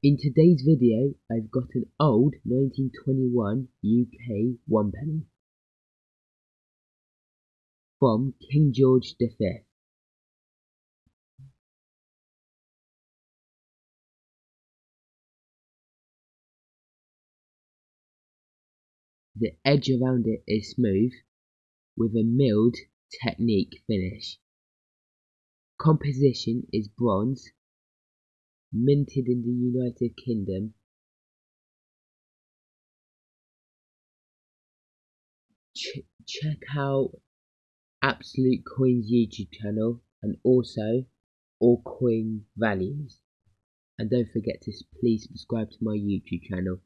In today's video, I've got an old 1921 UK one penny from King George V. The edge around it is smooth, with a milled technique finish. Composition is bronze, minted in the United Kingdom. Ch check out Absolute Coins YouTube channel and also all coin values. And don't forget to please subscribe to my YouTube channel.